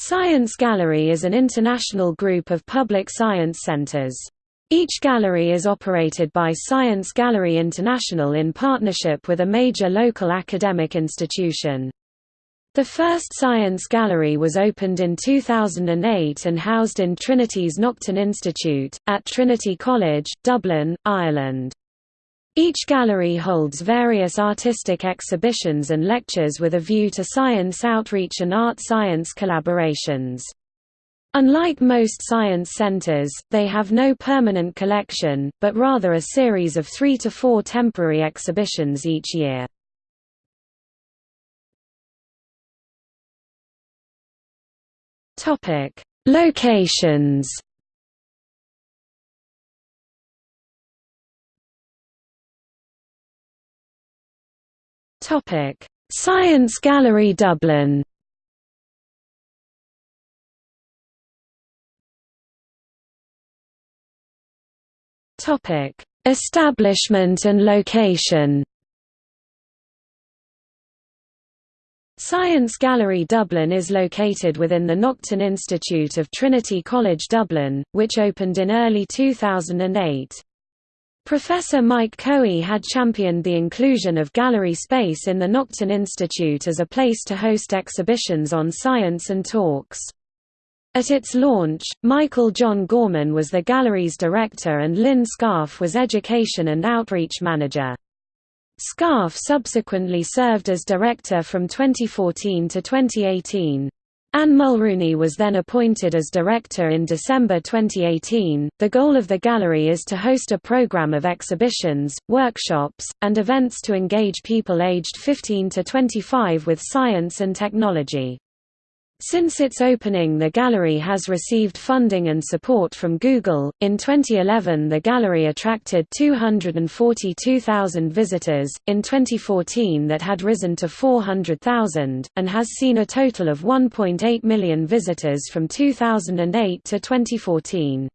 Science Gallery is an international group of public science centers. Each gallery is operated by Science Gallery International in partnership with a major local academic institution. The first Science Gallery was opened in 2008 and housed in Trinity's Naughton Institute, at Trinity College, Dublin, Ireland. Each gallery holds various artistic exhibitions and lectures with a view to science outreach and art-science collaborations. Unlike most science centers, they have no permanent collection, but rather a series of three to four temporary exhibitions each year. Locations Topic: Science Gallery Dublin. Topic: Establishment and location. Science Gallery Dublin is located within the Naughton Institute of Trinity College Dublin, which opened in early 2008. Professor Mike Coey had championed the inclusion of gallery space in the Naughton Institute as a place to host exhibitions on science and talks. At its launch, Michael John Gorman was the gallery's director and Lynn Scarff was education and outreach manager. Scarff subsequently served as director from 2014 to 2018. Anne Mulrooney was then appointed as director in December 2018. The goal of the gallery is to host a program of exhibitions, workshops, and events to engage people aged 15 to 25 with science and technology. Since its opening, the gallery has received funding and support from Google. In 2011, the gallery attracted 242,000 visitors, in 2014, that had risen to 400,000, and has seen a total of 1.8 million visitors from 2008 to 2014.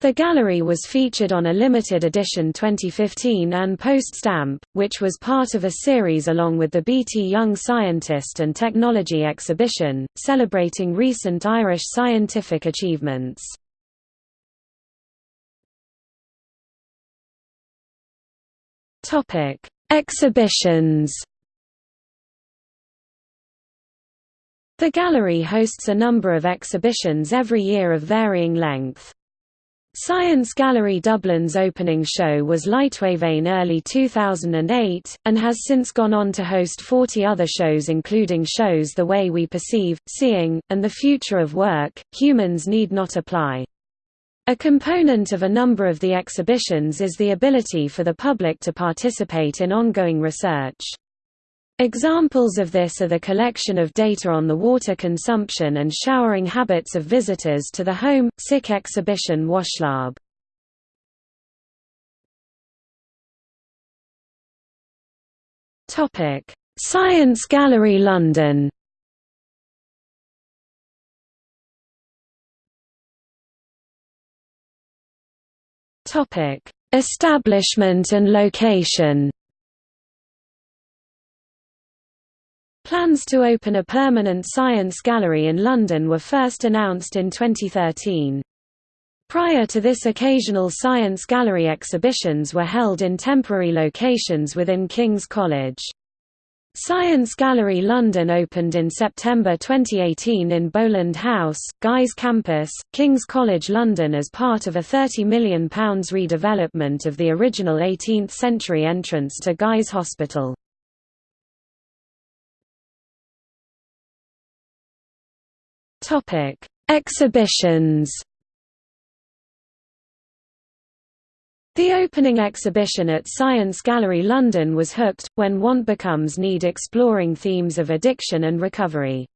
The gallery was featured on a limited edition 2015 An Post stamp, which was part of a series along with the BT Young Scientist and Technology exhibition, celebrating recent Irish scientific achievements. Exhibitions The gallery hosts a number of exhibitions every year of varying length. Science Gallery Dublin's opening show was Lightwave in early 2008, and has since gone on to host 40 other shows including shows The Way We Perceive, Seeing, and The Future of Work, Humans Need Not Apply. A component of a number of the exhibitions is the ability for the public to participate in ongoing research. Examples of this are the collection of data on the water consumption and showering habits of visitors to the Home, Sick exhibition Washlab. Science Gallery London. Establishment and location Plans to open a permanent science gallery in London were first announced in 2013. Prior to this occasional science gallery exhibitions were held in temporary locations within King's College. Science Gallery London opened in September 2018 in Boland House, Guy's Campus, King's College London as part of a £30 million redevelopment of the original 18th-century entrance to Guy's Hospital. Topic: Exhibitions. The opening exhibition at Science Gallery London was Hooked, When Want Becomes Need exploring themes of addiction and recovery.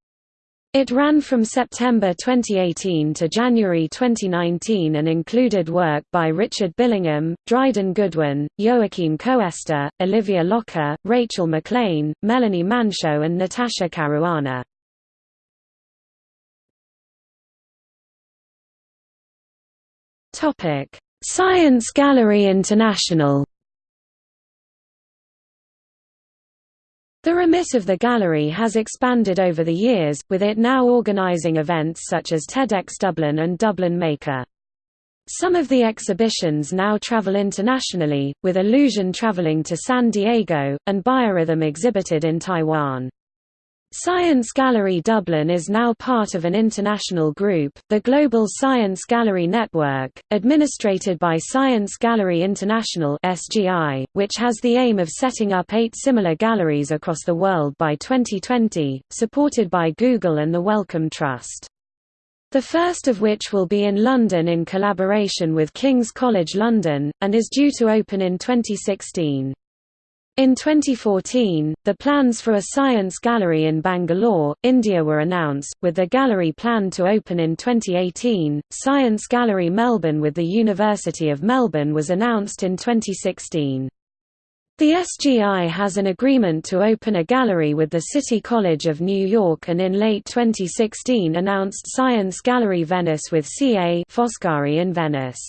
It ran from September 2018 to January 2019 and included work by Richard Billingham, Dryden Goodwin, Joachim Koester, Olivia Locker, Rachel McLean, Melanie Manchot and Natasha Caruana. Topic: Science Gallery International. The remit of the gallery has expanded over the years, with it now organising events such as TEDx Dublin and Dublin Maker. Some of the exhibitions now travel internationally, with Illusion traveling to San Diego, and Biorhythm exhibited in Taiwan. Science Gallery Dublin is now part of an international group, the Global Science Gallery Network, administrated by Science Gallery International (SGI), which has the aim of setting up eight similar galleries across the world by 2020, supported by Google and the Wellcome Trust. The first of which will be in London in collaboration with King's College London, and is due to open in 2016. In 2014, the plans for a science gallery in Bangalore, India were announced, with the gallery planned to open in 2018. Science Gallery Melbourne with the University of Melbourne was announced in 2016. The SGI has an agreement to open a gallery with the City College of New York and in late 2016 announced Science Gallery Venice with C. A. Foscari in Venice.